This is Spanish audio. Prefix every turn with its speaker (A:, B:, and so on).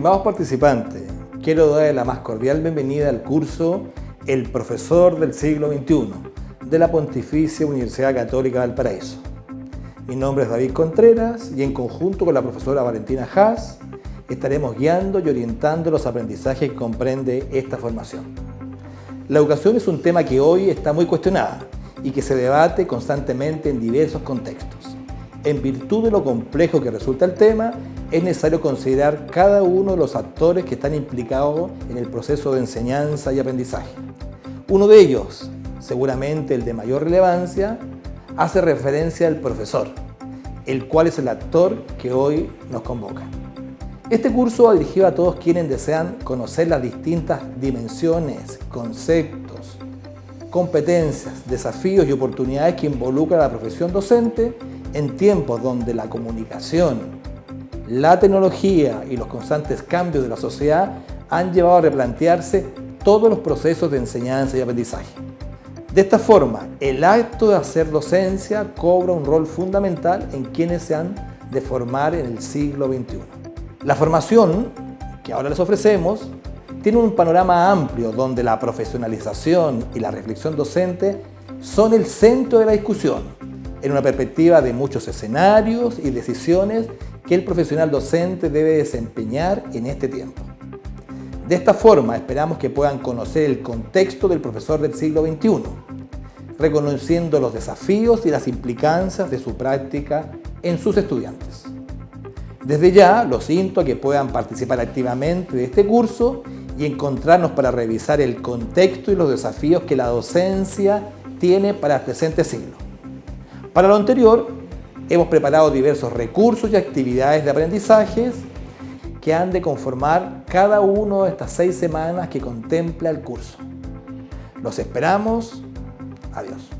A: Estimados participantes, quiero darles la más cordial bienvenida al curso El Profesor del Siglo XXI de la Pontificia Universidad Católica del Paraíso. Mi nombre es David Contreras y en conjunto con la profesora Valentina Haas estaremos guiando y orientando los aprendizajes que comprende esta formación. La educación es un tema que hoy está muy cuestionada y que se debate constantemente en diversos contextos. En virtud de lo complejo que resulta el tema, es necesario considerar cada uno de los actores que están implicados en el proceso de enseñanza y aprendizaje. Uno de ellos, seguramente el de mayor relevancia, hace referencia al profesor, el cual es el actor que hoy nos convoca. Este curso va dirigido a todos quienes desean conocer las distintas dimensiones, conceptos, competencias, desafíos y oportunidades que involucra la profesión docente en tiempos donde la comunicación, la tecnología y los constantes cambios de la sociedad han llevado a replantearse todos los procesos de enseñanza y aprendizaje. De esta forma, el acto de hacer docencia cobra un rol fundamental en quienes se han de formar en el siglo XXI. La formación que ahora les ofrecemos tiene un panorama amplio donde la profesionalización y la reflexión docente son el centro de la discusión, en una perspectiva de muchos escenarios y decisiones que el profesional docente debe desempeñar en este tiempo. De esta forma esperamos que puedan conocer el contexto del profesor del siglo XXI, reconociendo los desafíos y las implicancias de su práctica en sus estudiantes. Desde ya los invito a que puedan participar activamente de este curso y encontrarnos para revisar el contexto y los desafíos que la docencia tiene para el presente siglo. Para lo anterior, Hemos preparado diversos recursos y actividades de aprendizajes que han de conformar cada una de estas seis semanas que contempla el curso. Los esperamos. Adiós.